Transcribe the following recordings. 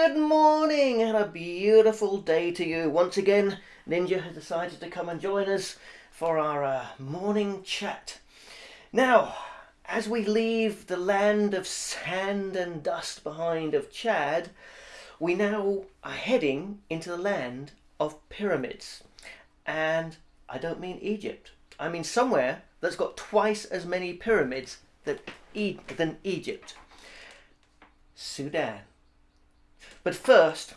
Good morning and a beautiful day to you. Once again, Ninja has decided to come and join us for our uh, morning chat. Now, as we leave the land of sand and dust behind of Chad, we now are heading into the land of pyramids. And I don't mean Egypt. I mean somewhere that's got twice as many pyramids that e- than Egypt. Sudan. But first,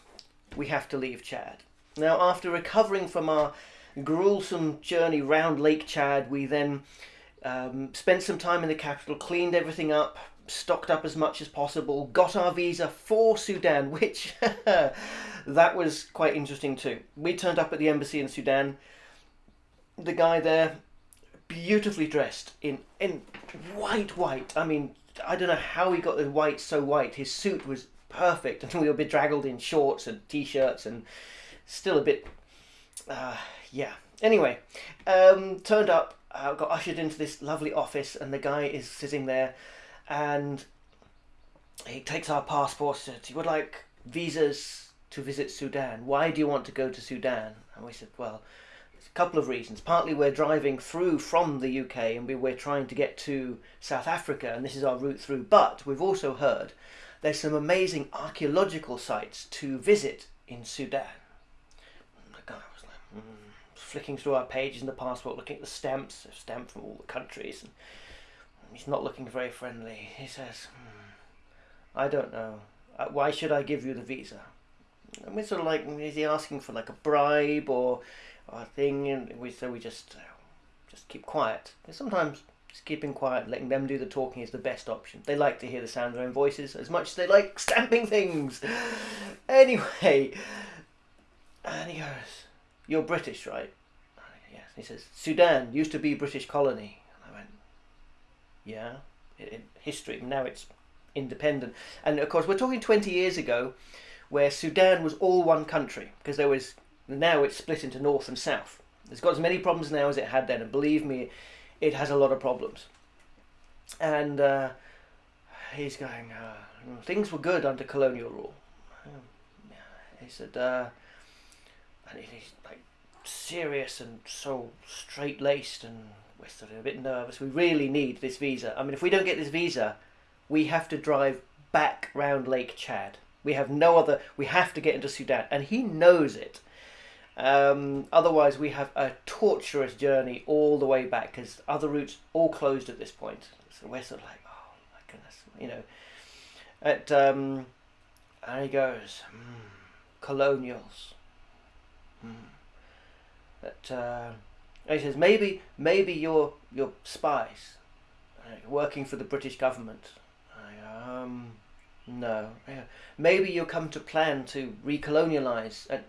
we have to leave Chad. Now, after recovering from our gruesome journey round Lake Chad, we then um, spent some time in the capital, cleaned everything up, stocked up as much as possible, got our visa for Sudan, which that was quite interesting too. We turned up at the embassy in Sudan. The guy there, beautifully dressed in in white, white. I mean, I don't know how he got the white so white. His suit was perfect, and we were bedraggled in shorts and t-shirts, and still a bit, uh, yeah. Anyway, um, turned up, uh, got ushered into this lovely office, and the guy is sitting there, and he takes our passports. Says, "You would like visas to visit Sudan. Why do you want to go to Sudan?" And we said, "Well." a couple of reasons. Partly, we're driving through from the UK and we, we're trying to get to South Africa, and this is our route through. But we've also heard there's some amazing archaeological sites to visit in Sudan. The guy was like, mm, flicking through our pages in the passport, looking at the stamps, stamped from all the countries, and he's not looking very friendly. He says, mm, I don't know. Uh, why should I give you the visa? And we're sort of like, is he asking for like a bribe or, or a thing? And we so we just uh, just keep quiet. And sometimes just keeping quiet, letting them do the talking is the best option. They like to hear the sound of their own voices as much as they like stamping things. anyway, and he goes, "You're British, right?" Yes. He says, "Sudan used to be British colony." And I went, "Yeah, history. Now it's independent." And of course, we're talking twenty years ago, where Sudan was all one country because there was now it's split into north and south. It's got as many problems now as it had then, and believe me, it has a lot of problems. And uh, he's going, uh, things were good under colonial rule. He said, uh, and he's like serious and so straight laced, and we're sort of a bit nervous. We really need this visa. I mean, if we don't get this visa, we have to drive back round Lake Chad. We have no other. We have to get into Sudan, and he knows it. Um, otherwise, we have a torturous journey all the way back because other routes all closed at this point. So we're sort of like, oh my goodness, you know. At um, and he goes, mm, colonials. Mm. Uh, he says maybe maybe you're you're spies uh, working for the British government. I, um, no, maybe you come to plan to recolonialize and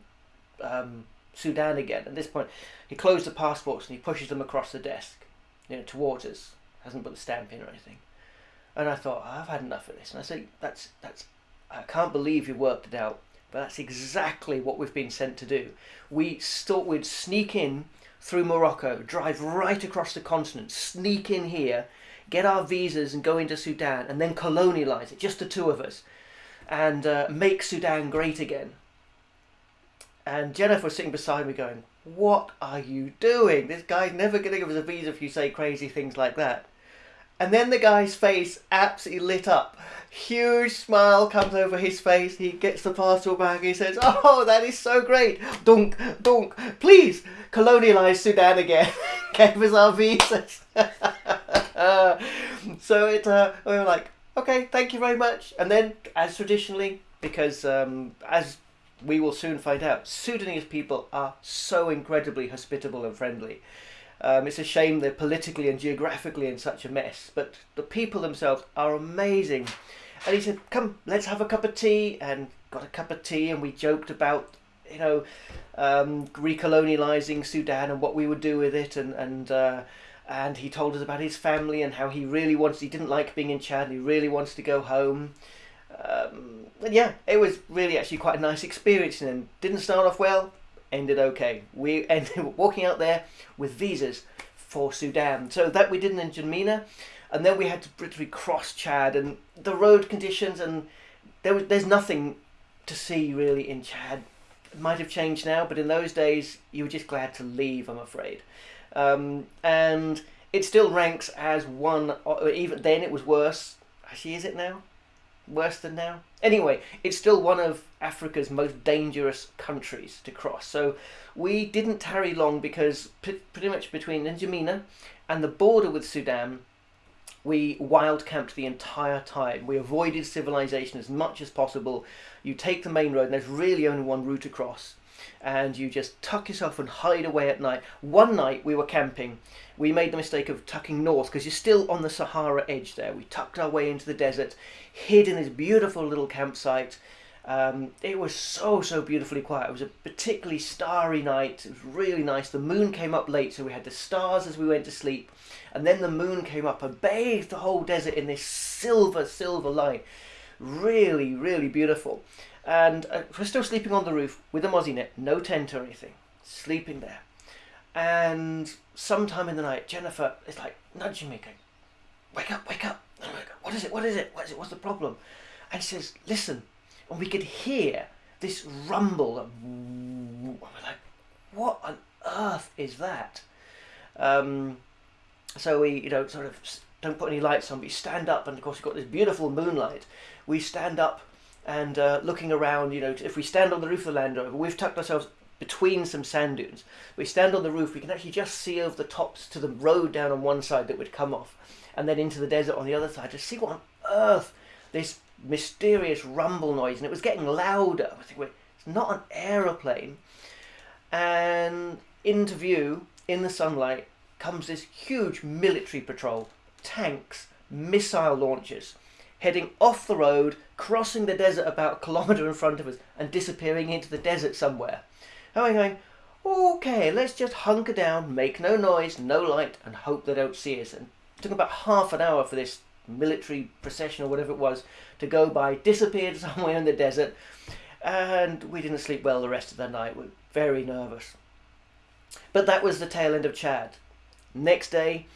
um, Sudan again. At this point, he closed the passports and he pushes them across the desk, you know, towards us. Hasn't put the stamp in or anything. And I thought, I've had enough of this. And I said, that's that's. I can't believe you worked it out. But that's exactly what we've been sent to do. We thought we'd sneak in through Morocco, drive right across the continent, sneak in here, get our visas and go into Sudan, and then colonialize it, just the two of us, and uh, make Sudan great again. And Jennifer was sitting beside me going, What are you doing? This guy's never going to give us a visa if you say crazy things like that. And then the guy's face absolutely lit up. Huge smile comes over his face. He gets the passport back. He says, Oh, that is so great. Dunk, dunk. Please colonialize Sudan again. Gave us our visas. so it, uh, we were like, Okay, thank you very much. And then, as traditionally, because um, as we will soon find out. Sudanese people are so incredibly hospitable and friendly. Um, it's a shame they're politically and geographically in such a mess, but the people themselves are amazing. And he said, "Come, let's have a cup of tea." And got a cup of tea, and we joked about, you know, um, recolonializing Sudan and what we would do with it, and and uh, and he told us about his family and how he really wants. He didn't like being in Chad. And he really wants to go home. Um, yeah, it was really actually quite a nice experience and didn't start off well, ended okay. We ended walking out there with visas for Sudan. So that we did in N'Djamena, and then we had to literally cross Chad and the road conditions and there was there's nothing to see really in Chad. It might have changed now, but in those days you were just glad to leave. I'm afraid, um, and it still ranks as one. Even then, it was worse. Actually, is it now? Worse than now? Anyway, it's still one of Africa's most dangerous countries to cross. So we didn't tarry long because pretty much between N'Djamena and the border with Sudan, we wild camped the entire time. We avoided civilization as much as possible. You take the main road, and there's really only one route across, and you just tuck yourself and hide away at night. One night we were camping. We made the mistake of tucking north because you're still on the Sahara edge there. We tucked our way into the desert, hid in this beautiful little campsite. Um, it was so, so beautifully quiet. It was a particularly starry night. It was really nice. The moon came up late, so we had the stars as we went to sleep. And then the moon came up and bathed the whole desert in this silver, silver light. Really, really beautiful. And uh, we're still sleeping on the roof with a mozzie net, no tent or anything, sleeping there. And sometime in the night, Jennifer is like nudging me, going, Wake up, wake up. I'm like, What is it? What is it? What is it? What's the problem? And she says, Listen. And we could hear this rumble. And we're like, What on earth is that? Um, so we, you know, sort of don't put any lights on. We stand up, and of course, we've got this beautiful moonlight. We stand up and uh, looking around, you know, if we stand on the roof of the Land Rover, we've tucked ourselves between some sand dunes. We stand on the roof, we can actually just see over the tops to the road down on one side that would come off, and then into the desert on the other side to see what on earth this mysterious rumble noise, and it was getting louder. I think it's not an aeroplane. And into view in the sunlight comes this huge military patrol, tanks, missile launchers, heading off the road, crossing the desert about a kilometre in front of us, and disappearing into the desert somewhere. And we're going, okay, let's just hunker down, make no noise, no light, and hope they don't see us. And it took about half an hour for this military procession or whatever it was to go by, disappeared somewhere in the desert, and we didn't sleep well the rest of the night. We were very nervous. But that was the tail end of Chad. Next day,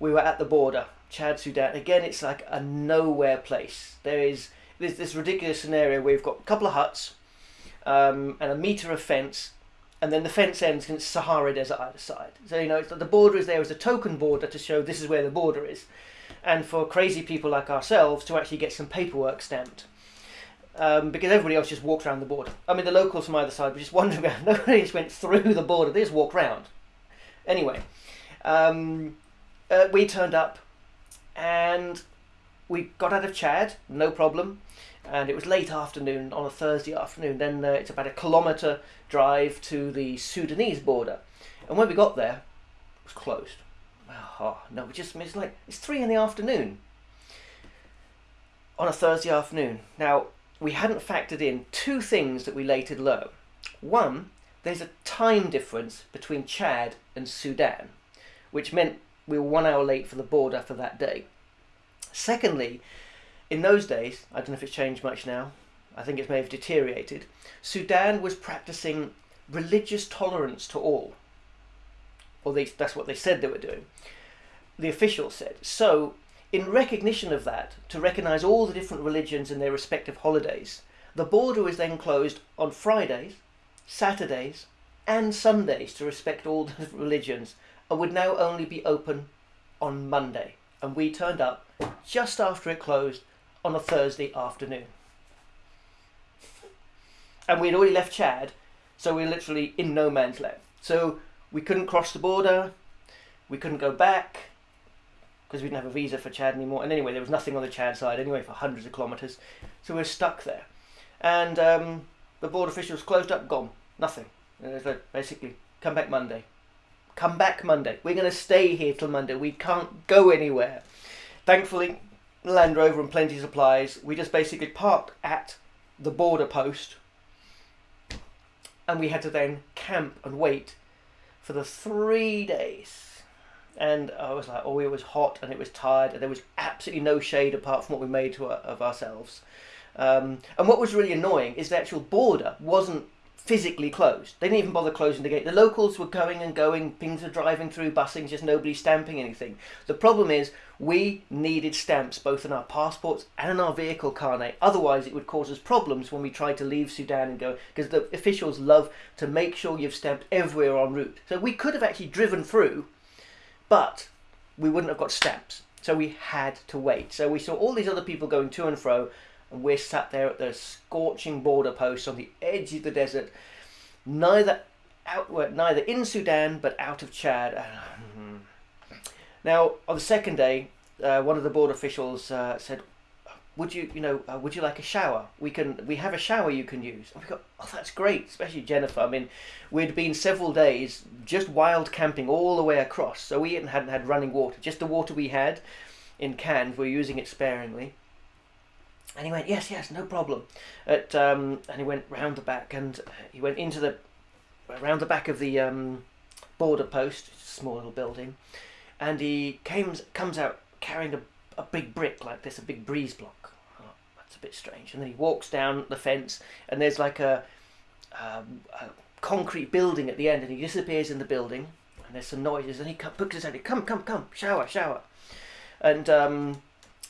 we were at the border, Chad, Sudan. Again, it's like a nowhere place. There is this, this ridiculous scenario where we've got a couple of huts um, and a metre of fence, and then the fence ends it's Sahara Desert either side. So, you know, it's that the border is there as a token border to show this is where the border is. And for crazy people like ourselves to actually get some paperwork stamped. Um, because everybody else just walked around the border. I mean, the locals from either side were just wandering around. Nobody just went through the border. They just walked round. Anyway, um, uh, we turned up and we got out of Chad, no problem. And it was late afternoon on a Thursday afternoon. Then uh, it's about a kilometre drive to the Sudanese border. And when we got there, it was closed. Oh, no, we just it's like it's three in the afternoon on a Thursday afternoon. Now we hadn't factored in two things that we later learned. One, there's a time difference between Chad and Sudan which meant we were one hour late for the border for that day. Secondly, in those days, I don't know if it's changed much now, I think it may have deteriorated, Sudan was practicing religious tolerance to all. Or they, that's what they said they were doing. The officials said. So, in recognition of that, to recognise all the different religions and their respective holidays, the border was then closed on Fridays, Saturdays, and Sundays to respect all the religions and would now only be open on Monday. And we turned up just after it closed on a Thursday afternoon. And we'd already left Chad, so we were literally in no man's land. So we couldn't cross the border, we couldn't go back, because we didn't have a visa for Chad anymore. And anyway, there was nothing on the Chad side anyway for hundreds of kilometres. So we were stuck there. And um, the border officials closed up, gone, nothing. Like, basically, come back Monday. Come back Monday. We're going to stay here till Monday. We can't go anywhere. Thankfully, Land Rover and plenty of supplies. We just basically parked at the border post and we had to then camp and wait for the three days. And I was like, oh, it was hot and it was tired, and there was absolutely no shade apart from what we made to, of ourselves. Um, and what was really annoying is the actual border wasn't physically closed. They didn't even bother closing the gate. The locals were going and going, things were driving through, busing, just nobody stamping anything. The problem is we needed stamps both in our passports and in our vehicle carnet. Otherwise, it would cause us problems when we tried to leave Sudan and go, because the officials love to make sure you've stamped everywhere en route. So we could have actually driven through, but we wouldn't have got stamps. So we had to wait. So we saw all these other people going to and fro, and we're sat there at the scorching border post on the edge of the desert, neither out, neither in Sudan but out of Chad. Now, on the second day, uh, one of the border officials uh, said, "Would you, you know, uh, would you like a shower? We can, we have a shower you can use." And we got, "Oh, that's great!" Especially Jennifer. I mean, we'd been several days just wild camping all the way across, so we hadn't had running water. Just the water we had in cans, we were using it sparingly. And he went, yes, yes, no problem. At, um, and he went round the back and he went into the, around the back of the um, border post, a small little building, and he came, comes out carrying a, a big brick like this, a big breeze block. Oh, that's a bit strange. And then he walks down the fence and there's like a, um, a concrete building at the end and he disappears in the building and there's some noises and he puts his head, come, come, come, shower, shower. And um,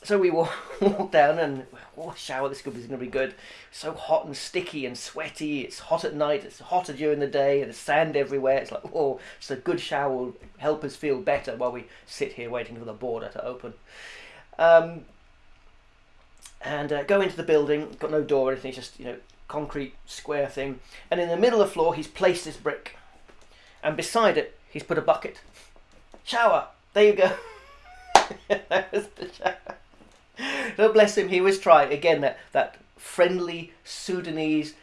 so we walk, walk down and oh, shower. This is going to be good. So hot and sticky and sweaty. It's hot at night. It's hotter during the day. And there's sand everywhere. It's like oh, it's a good shower will help us feel better while we sit here waiting for the border to open. Um, and uh, go into the building. Got no door or anything. It's just you know concrete square thing. And in the middle of the floor, he's placed this brick, and beside it, he's put a bucket. Shower. There you go. that was the shower. So bless him, he was trying again that that friendly Sudanese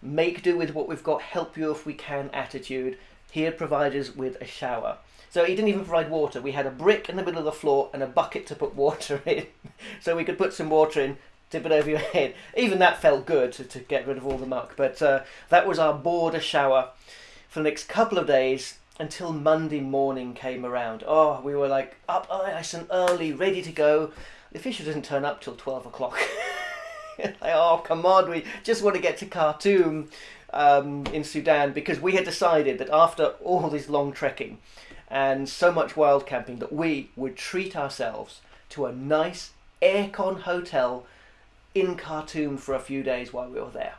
make do with what we've got, help you if we can attitude. He had provided us with a shower. So he didn't even provide water. We had a brick in the middle of the floor and a bucket to put water in. so we could put some water in, tip it over your head. Even that felt good to, to get rid of all the muck. But uh, that was our border shower for the next couple of days until Monday morning came around. Oh, we were like up nice and early, ready to go. The official doesn't turn up till 12 o'clock. like, oh, come on, we just want to get to Khartoum um, in Sudan because we had decided that after all this long trekking and so much wild camping that we would treat ourselves to a nice aircon hotel in Khartoum for a few days while we were there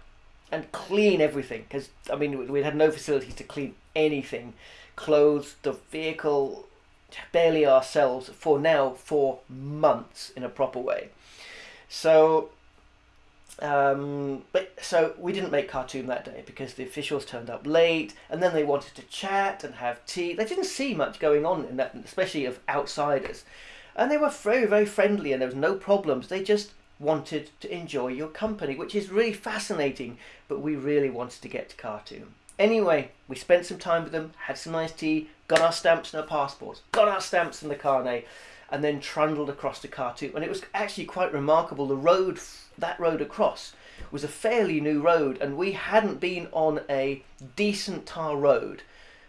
and clean everything because I mean we had no facilities to clean anything clothes the vehicle barely ourselves for now for months in a proper way so um, but so we didn't make Khartoum that day because the officials turned up late, and then they wanted to chat and have tea. They didn't see much going on in that, especially of outsiders, and they were very very friendly, and there was no problems. They just wanted to enjoy your company, which is really fascinating. But we really wanted to get to Khartoum. Anyway, we spent some time with them, had some nice tea, got our stamps and our passports, got our stamps in the carnet, and then trundled across to Khartoum. And it was actually quite remarkable. The road, that road across, was a fairly new road, and we hadn't been on a decent tar road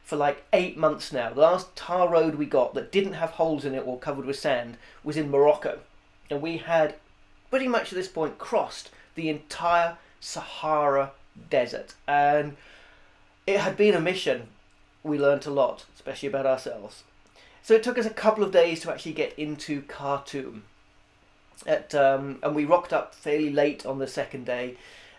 for like eight months now. The last tar road we got that didn't have holes in it or covered with sand was in Morocco. And we had pretty much at this point crossed the entire Sahara Desert. And it had been a mission. We learnt a lot, especially about ourselves. So it took us a couple of days to actually get into Khartoum. At, um, and we rocked up fairly late on the second day,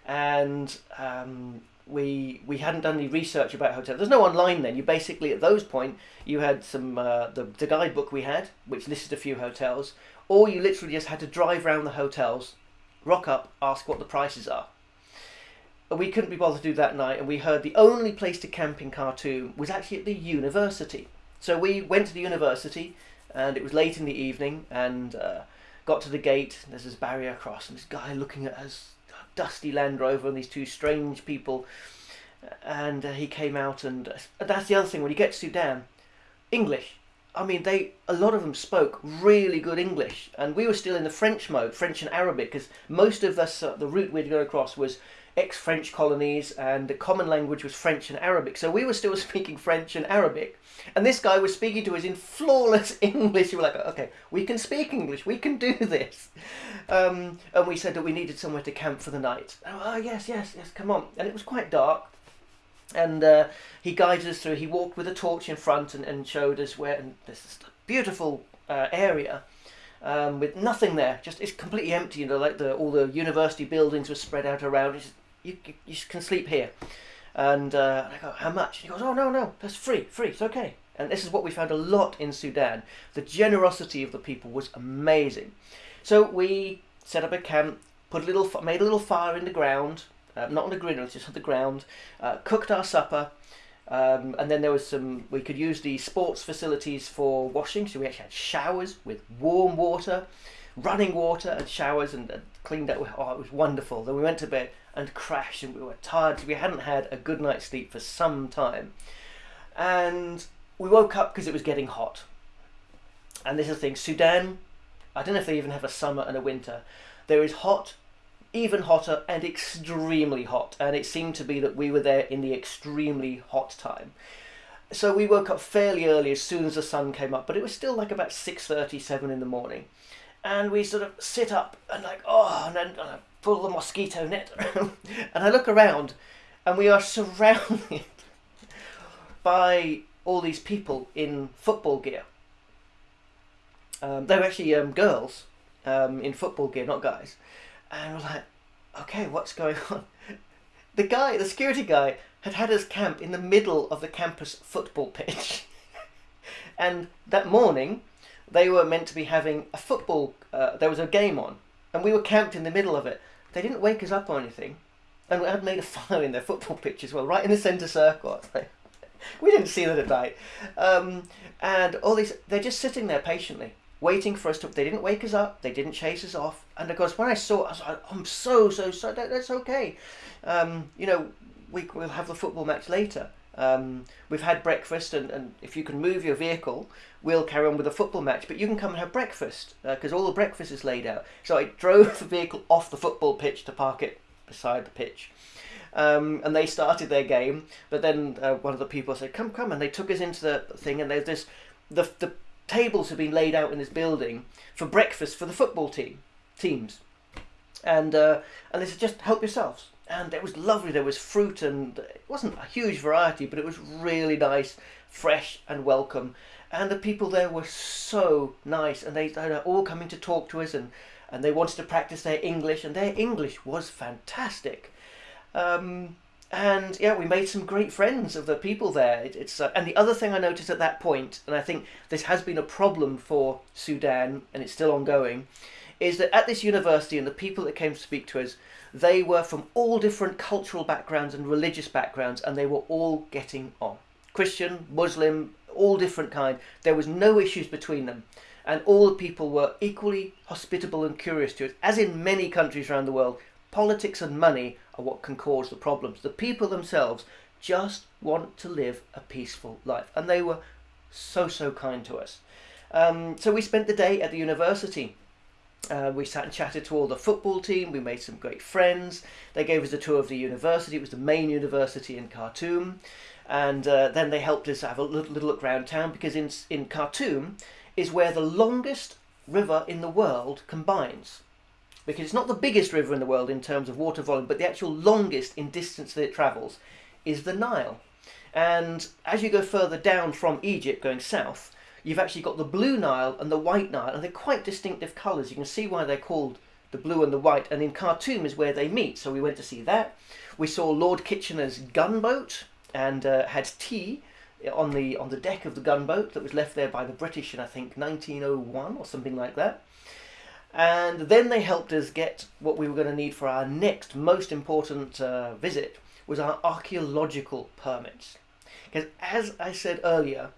and um, we we hadn't done any research about hotels. There's no online then. You basically at those point you had some uh, the the guidebook we had, which listed a few hotels, or you literally just had to drive around the hotels, rock up, ask what the prices are. We couldn't be bothered to do that night, and we heard the only place to camp in Khartoum was actually at the university. So we went to the university, and it was late in the evening, and uh, got to the gate. There's this barrier across, and this guy looking at us, dusty Land Rover, and these two strange people. And uh, he came out, and uh, that's the other thing. When you get to Sudan, English. I mean, they a lot of them spoke really good English, and we were still in the French mode, French and Arabic, because most of us uh, the route we'd go across was ex-French colonies, and the common language was French and Arabic. So we were still speaking French and Arabic, and this guy was speaking to us in flawless English. We were like, okay, we can speak English, we can do this. Um, and we said that we needed somewhere to camp for the night. Oh, yes, yes, yes, come on. And it was quite dark. And uh, he guided us through. He walked with a torch in front and, and showed us where. And this beautiful uh, area um, with nothing there. Just it's completely empty. You know, like the all the university buildings were spread out around. It's, you you can sleep here. And, uh, and I go, how much? And he goes, oh no no, that's free, free. It's okay. And this is what we found a lot in Sudan. The generosity of the people was amazing. So we set up a camp, put a little, made a little fire in the ground, uh, not on the griddle, just on the ground, uh, cooked our supper, um, and then there was some, we could use the sports facilities for washing, so we actually had showers with warm water, running water and showers and, and cleaned up. Oh, it was wonderful. Then we went to bed and crashed and we were tired. We hadn't had a good night's sleep for some time. And we woke up because it was getting hot. And this is the thing Sudan, I don't know if they even have a summer and a winter. There is hot, even hotter, and extremely hot. And it seemed to be that we were there in the extremely hot time. So we woke up fairly early as soon as the sun came up, but it was still like about 6.37 in the morning. And we sort of sit up and like, oh, and then uh, pull the mosquito net. and I look around and we are surrounded by all these people in football gear. Um, they were actually um, girls um, in football gear, not guys. And we're like, okay, what's going on? The guy, the security guy, had had us camp in the middle of the campus football pitch. and that morning, they were meant to be having a football, uh, there was a game on, and we were camped in the middle of it. They didn't wake us up or anything. And we had made a fire in their football pitch as well, right in the centre circle. we didn't see that at night. Um, and all these, they're just sitting there patiently, waiting for us to. They didn't wake us up. They didn't chase us off. And of course, when I saw, it, I was like, I'm so so so. That, that's okay. Um, you know, we we'll have the football match later. Um, we've had breakfast, and, and if you can move your vehicle, we'll carry on with the football match. But you can come and have breakfast because uh, all the breakfast is laid out. So I drove the vehicle off the football pitch to park it beside the pitch. Um, and they started their game. But then uh, one of the people said, "Come, come!" and they took us into the thing. And there's this, the the tables have been laid out in this building for breakfast for the football team teams, and uh, and they said, "Just help yourselves." And it was lovely. There was fruit, and it wasn't a huge variety, but it was really nice, fresh, and welcome. And the people there were so nice, and they, they were all coming to talk to us, and and they wanted to practice their English, and their English was fantastic. Um, and yeah, we made some great friends of the people there. It, it's uh, and the other thing I noticed at that point, and I think this has been a problem for Sudan, and it's still ongoing, is that at this university and the people that came to speak to us, they were from all different cultural backgrounds and religious backgrounds, and they were all getting on. Christian, Muslim, all different kind. There was no issues between them, and all the people were equally hospitable and curious to us. As in many countries around the world, politics and money are what can cause the problems. The people themselves just want to live a peaceful life, and they were so, so kind to us. Um, so we spent the day at the university. Uh, we sat and chatted to all the football team. We made some great friends. They gave us a tour of the university. It was the main university in Khartoum. And uh, then they helped us have a little, little look around town because in, in Khartoum is where the longest river in the world combines because it's not the biggest river in the world in terms of water volume, but the actual longest in distance that it travels is the Nile. And as you go further down from Egypt, going south, you've actually got the blue Nile and the white Nile, and they're quite distinctive colours. You can see why they're called the blue and the white, and in Khartoum is where they meet. So we went to see that. We saw Lord Kitchener's gunboat and uh, had tea on the on the deck of the gunboat that was left there by the British in I think 1901 or something like that. And then they helped us get what we were going to need for our next most important uh, visit was our archaeological permits. Because as I said earlier,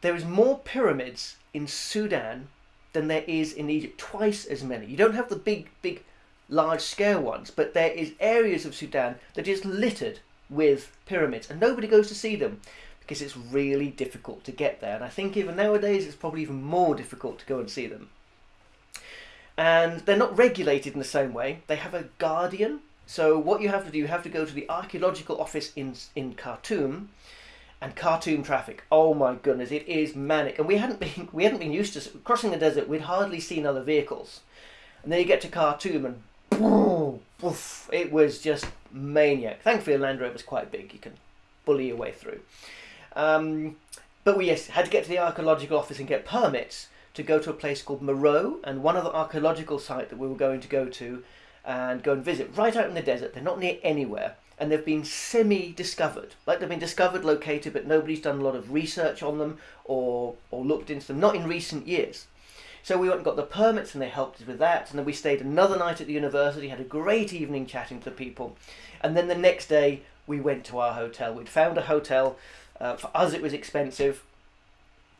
there is more pyramids in Sudan than there is in Egypt, twice as many. You don't have the big, big, large scale ones, but there is areas of Sudan that is littered with pyramids, and nobody goes to see them because it's really difficult to get there. And I think even nowadays it's probably even more difficult to go and see them and they're not regulated in the same way. They have a guardian. So what you have to do, you have to go to the archaeological office in in Khartoum, and Khartoum traffic. Oh my goodness, it is manic. And we hadn't been we hadn't been used to crossing the desert. We'd hardly seen other vehicles, and then you get to Khartoum and boom, it was just maniac. Thankfully, the Land Rover was quite big. You can bully your way through. Um, but we yes had to get to the archaeological office and get permits to go to a place called Meroe and one other archaeological site that we were going to go to and go and visit right out in the desert. They're not near anywhere and they've been semi-discovered. Like they've been discovered, located, but nobody's done a lot of research on them or or looked into them. Not in recent years. So we went and got the permits and they helped us with that. And then we stayed another night at the university, had a great evening chatting to the people. And then the next day we went to our hotel. We'd found a hotel. Uh, for us, it was expensive.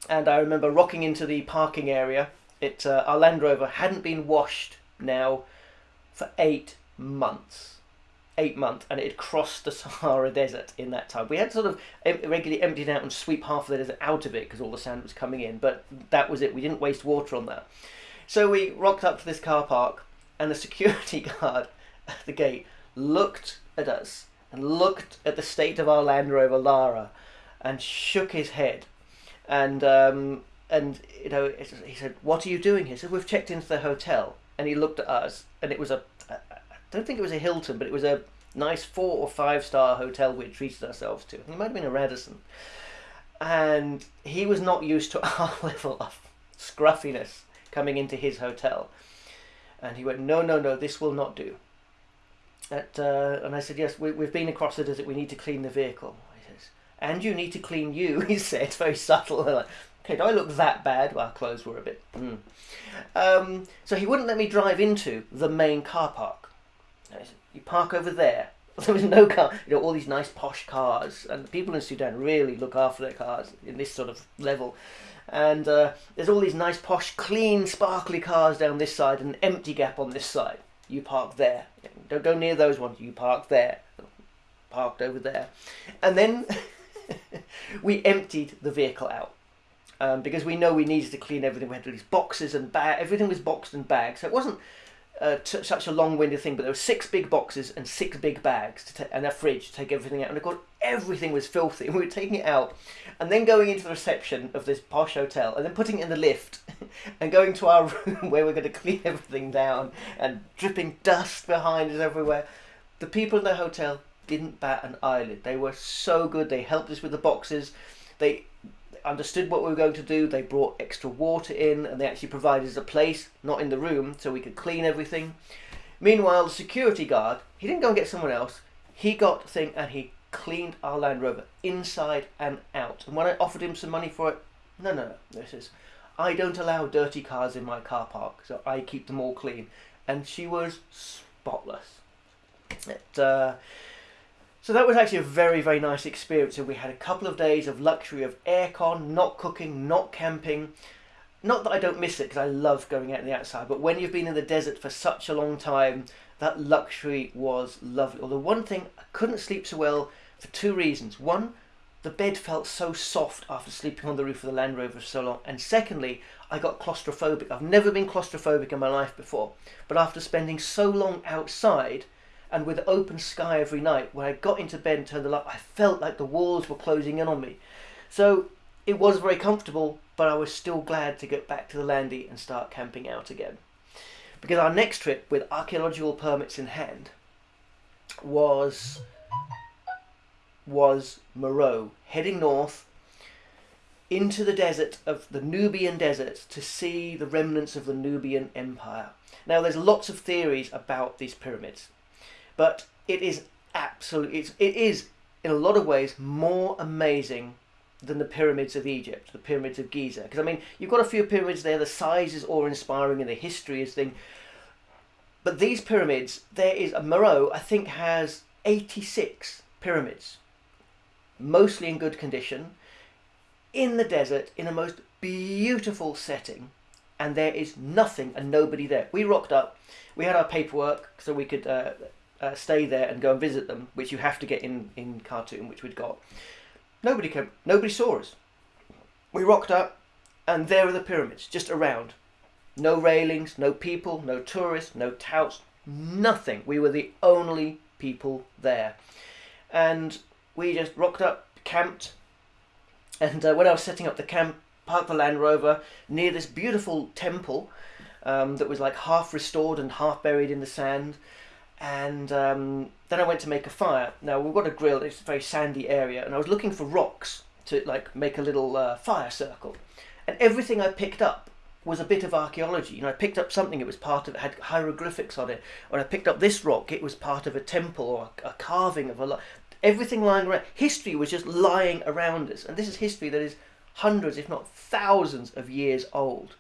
And I remember rocking into the parking area. It uh, Our Land Rover hadn't been washed now for eight months eight months and it had crossed the Sahara Desert in that time. We had sort of regularly emptied out and sweep half of the desert out of it because all the sand was coming in, but that was it. We didn't waste water on that. So we rocked up to this car park and the security guard at the gate looked at us and looked at the state of our Land Rover Lara and shook his head. And um, and you know he said, "What are you doing here?" He said, "We've checked into the hotel." And he looked at us, and it was a I don't think it was a Hilton, but it was a nice four or five star hotel we treated ourselves to. It might have been a Radisson. And he was not used to our level of scruffiness coming into his hotel. And he went, No, no, no, this will not do. At, uh, and I said, Yes, we, we've been across the desert, we need to clean the vehicle. He says, And you need to clean you, he said, very subtle. like, okay, do I look that bad? Well, our clothes were a bit. Mm. Um, so he wouldn't let me drive into the main car park you park over there. There was no car, you know, all these nice posh cars, and people in Sudan really look after their cars in this sort of level. And uh, there's all these nice posh, clean, sparkly cars down this side, and an empty gap on this side. You park there. Don't go near those ones. You park there. Parked over there, and then we emptied the vehicle out. Um, because we know we needed to clean everything. We had all these boxes and bag. Everything was boxed and bagged, so it wasn't uh, such a long-winded thing, but there were six big boxes and six big bags to ta- and a fridge to take everything out. And of course, everything was filthy. We were taking it out, and then going into the reception of this posh hotel, and then putting it in the lift, and going to our room where we're going to clean everything down, and dripping dust behind us everywhere. The people in the hotel didn't bat an eyelid. They were so good. They helped us with the boxes. They understood what we were going to do. They brought extra water in and they actually provided us a place, not in the room, so we could clean everything. Meanwhile, the security guard, he didn't go and get someone else. He got the thing and he cleaned our Land Rover inside and out. And when I offered him some money for it, no, no, no, this is, I don't allow dirty cars in my car park, so I keep them all clean. And she was spotless. It, uh, so that was actually a very, very nice experience. And we had a couple of days of luxury of aircon, not cooking, not camping. Not that I don't miss it because I love going out in the outside, but when you've been in the desert for such a long time, that luxury was lovely. Although one thing, I couldn't sleep so well for two reasons. One, the bed felt so soft after sleeping on the roof of the Land Rover for so long. And secondly, I got claustrophobic. I've never been claustrophobic in my life before, but after spending so long outside, and with open sky every night, when I got into bed and turned the light, I felt like the walls were closing in on me. So it was very comfortable, but I was still glad to get back to the landy and start camping out again. Because our next trip, with archaeological permits in hand, was was Meroe, heading north into the desert of the Nubian desert to see the remnants of the Nubian Empire. Now, there's lots of theories about these pyramids. But it is absolutely, it's, it is in a lot of ways more amazing than the pyramids of Egypt, the pyramids of Giza. Because I mean, you've got a few pyramids there, the size is awe-inspiring and the history is thing. But these pyramids, there is a Meroe, I think, has 86 pyramids, mostly in good condition, in the desert, in a most beautiful setting, and there is nothing and nobody there. We rocked up, we had our paperwork so we could uh, uh, stay there and go and visit them, which you have to get in in Khartoum, which we'd got. Nobody came. Nobody saw us. We rocked up, and there are the pyramids, just around. No railings, no people, no tourists, no touts, nothing. We were the only people there, and we just rocked up, camped, and uh, when I was setting up the camp, parked the Land Rover near this beautiful temple um, that was like half restored and half buried in the sand and um, then I went to make a fire. Now we've got a grill. It's a very sandy area, and I was looking for rocks to like make a little uh, fire circle. And everything I picked up was a bit of archaeology. You know, I picked up something. It was part of it had hieroglyphics on it. When I picked up this rock, it was part of a temple or a, a carving of a. Lot everything lying around. History was just lying around us, and this is history that is hundreds, if not thousands, of years old.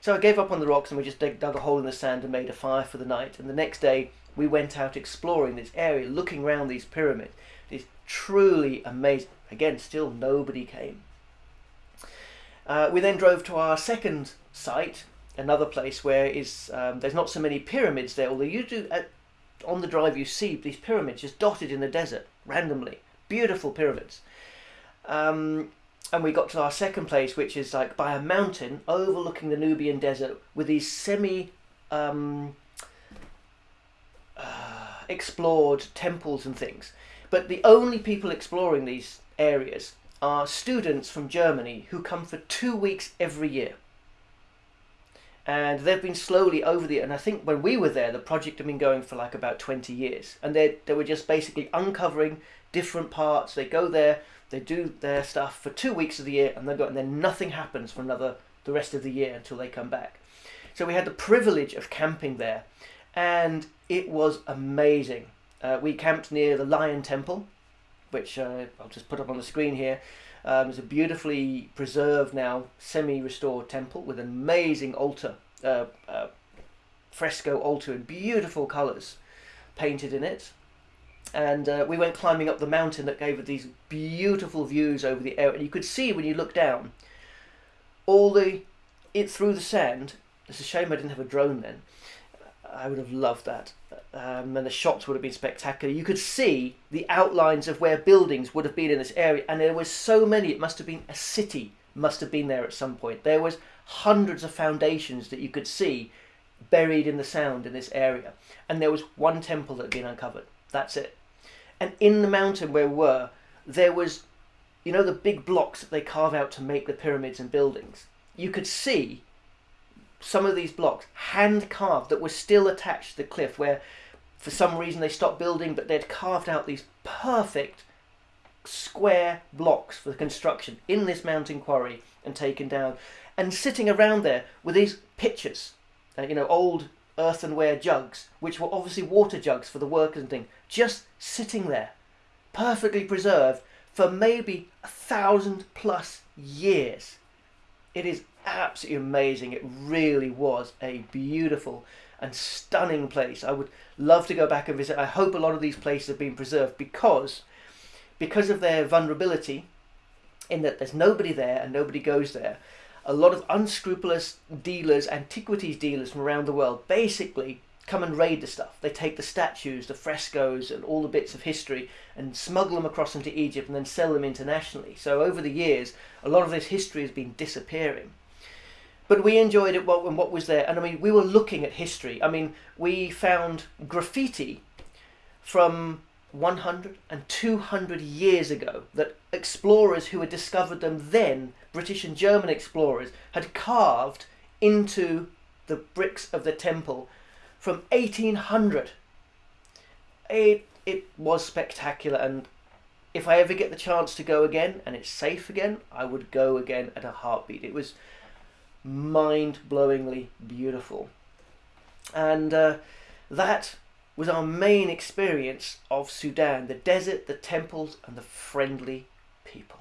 So I gave up on the rocks and we just dug, dug a hole in the sand and made a fire for the night. And the next day we went out exploring this area, looking around these pyramids. It's truly amazing. Again, still nobody came. Uh, we then drove to our second site, another place where is um, there's not so many pyramids there. Although you do on the drive, you see these pyramids just dotted in the desert randomly, beautiful pyramids. Um, and we got to our second place, which is like by a mountain overlooking the Nubian desert with these semi um, explored temples and things. But the only people exploring these areas are students from Germany who come for two weeks every year. And they've been slowly over the, and I think when we were there, the project had been going for like about 20 years. And they, they were just basically uncovering different parts. They go there, they do their stuff for two weeks of the year, and they go, and then nothing happens for another the rest of the year until they come back. So we had the privilege of camping there, and it was amazing. Uh, we camped near the Lion Temple, which uh, I'll just put up on the screen here. Um, it's a beautifully preserved now, semi-restored temple with an amazing altar, uh, uh fresco altar in beautiful colours painted in it and uh, we went climbing up the mountain that gave these beautiful views over the area. And you could see when you look down, all the it through the sand. It's a shame I didn't have a drone then. I would have loved that, um, and the shots would have been spectacular. You could see the outlines of where buildings would have been in this area, and there was so many. It must have been a city. Must have been there at some point. There was hundreds of foundations that you could see buried in the sound in this area, and there was one temple that had been uncovered. That's it. And in the mountain where we were, there was, you know, the big blocks that they carve out to make the pyramids and buildings. You could see some of these blocks hand carved that were still attached to the cliff where for some reason they stopped building but they'd carved out these perfect square blocks for the construction in this mountain quarry and taken down and sitting around there were these pitchers uh, you know old earthenware jugs, which were obviously water jugs for the workers and things, just sitting there, perfectly preserved for maybe a thousand plus years. It is absolutely amazing. It really was a beautiful and stunning place. I would love to go back and visit. I hope a lot of these places have been preserved because because of their vulnerability in that there's nobody there and nobody goes there a lot of unscrupulous dealers, antiquities dealers from around the world, basically come and raid the stuff. They take the statues, the frescoes, and all the bits of history and smuggle them across into Egypt and then sell them internationally. So over the years, a lot of this history has been disappearing. But we enjoyed it when what was there. And I mean, we were looking at history. I mean, we found graffiti from 100 and 200 years ago that explorers who had discovered them then British and German explorers had carved into the bricks of the temple from 1800. It, it was spectacular, and if I ever get the chance to go again and it's safe again, I would go again at a heartbeat. It was mind blowingly beautiful. And uh, that was our main experience of Sudan the desert, the temples, and the friendly people.